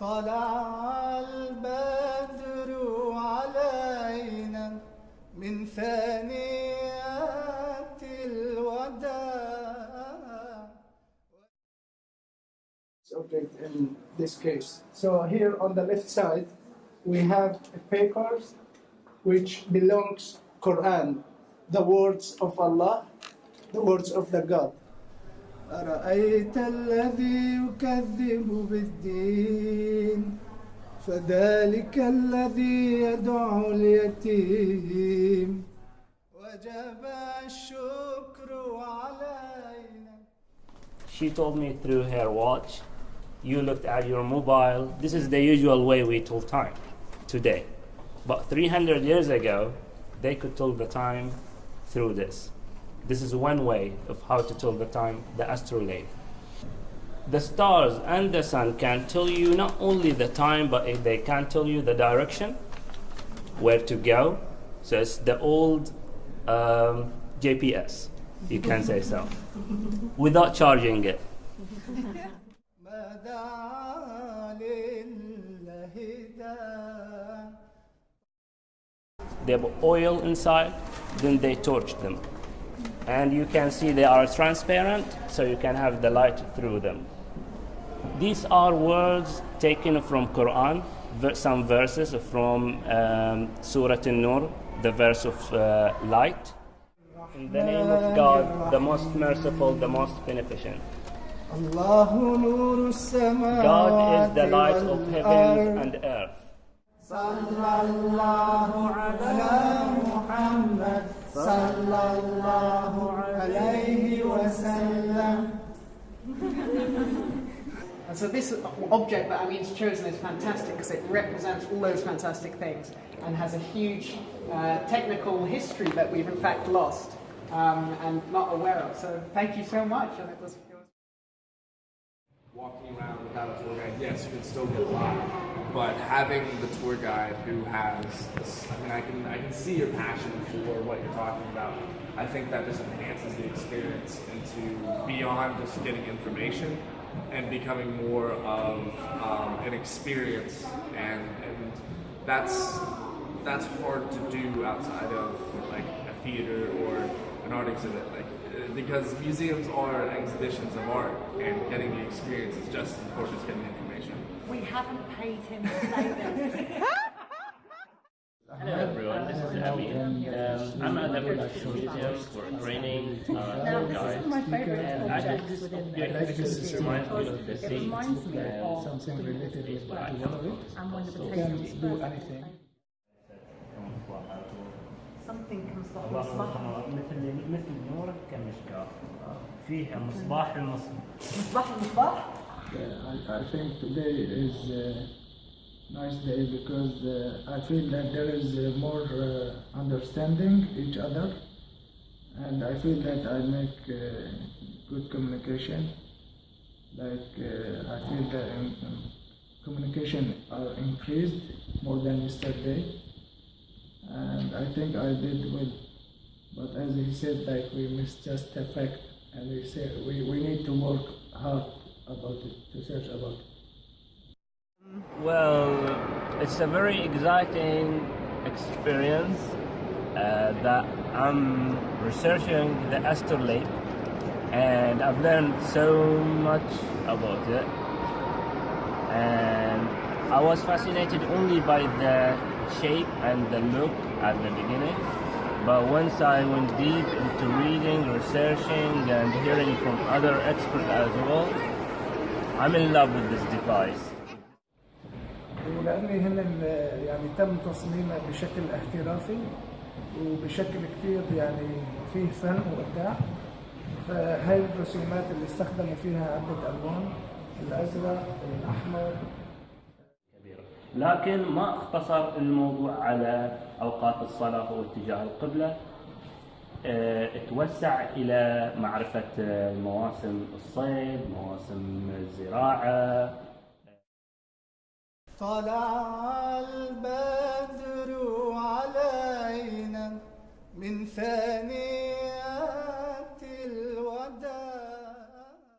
طلع البدر علينا من ثانيات الوداع object in this case. So here on the left side, we have papers which belongs Quran, the words of Allah, the words of the God. أرأيت الذي يكذب بالدين فذلك الذي يدعو اليتيم وجب الشكر علينا She told me through her watch, you looked at your mobile. This is the usual way we tell time today. But 300 years ago, they could tell the time through this. This is one way of how to tell the time, the astrolabe. The stars and the sun can tell you not only the time, but they can tell you the direction, where to go. So it's the old um, GPS, you can say so, without charging it. they have oil inside, then they torch them and you can see they are transparent so you can have the light through them. These are words taken from quran some verses from um, surah an-nur the verse of uh, light. In the name of god the most merciful the most beneficent. God is the light of heavens and earth. And so this object that Amin's chosen is fantastic because it represents all those fantastic things and has a huge uh, technical history that we've in fact lost um, and not aware of. So thank you so much. And it was, walking around without a tour guide, yes, you can still get lost. But having the tour guide who has, I mean, I can I can see your passion for what you're talking about. I think that just enhances the experience into beyond just getting information and becoming more of um, an experience, and and that's that's hard to do outside of like a theater or an art exhibit, like uh, because museums are exhibitions of art, and getting the experience is just as important as getting the information. We haven't paid him to say this is Amin. Um, I'm at the British Museum for training uh, Now, tour this guides. is my favourite And I object just within yeah, the because it museum reminds me because of the it sea. reminds me of something related with It's like- Yellowwood. and when the You potato can was do first anything. something comes from الله مصباح مثل مثل نورك كمشكاة فيها مصباح المصباح مصباح المصباح Yeah, I, I think today is a nice day because uh, I feel that there is uh, more uh, understanding each other, and I feel that I make uh, good communication. Like uh, I feel that um, um, communication are increased more than yesterday, and I think I did well. But as he said, like we missed just the fact, and we said we, we need to work hard about it, to search about it. Well, it's a very exciting experience uh, that I'm researching the astrolabe and I've learned so much about it. And I was fascinated only by the shape and the look at the beginning. But once I went deep into reading, researching, and hearing from other experts as well, I'm in love with this device. هنا ال- يعني تم تصميمها بشكل احترافي وبشكل كتير يعني فيه فن وإبداع. فهاي الرسومات اللي استخدموا فيها عدة ألوان الأزرق الأحمر. لكن ما اختصر الموضوع على أوقات الصلاة واتجاه القبلة. آه، توسع إلى معرفة آه، مواسم الصيد، مواسم الزراعة، طلع البدر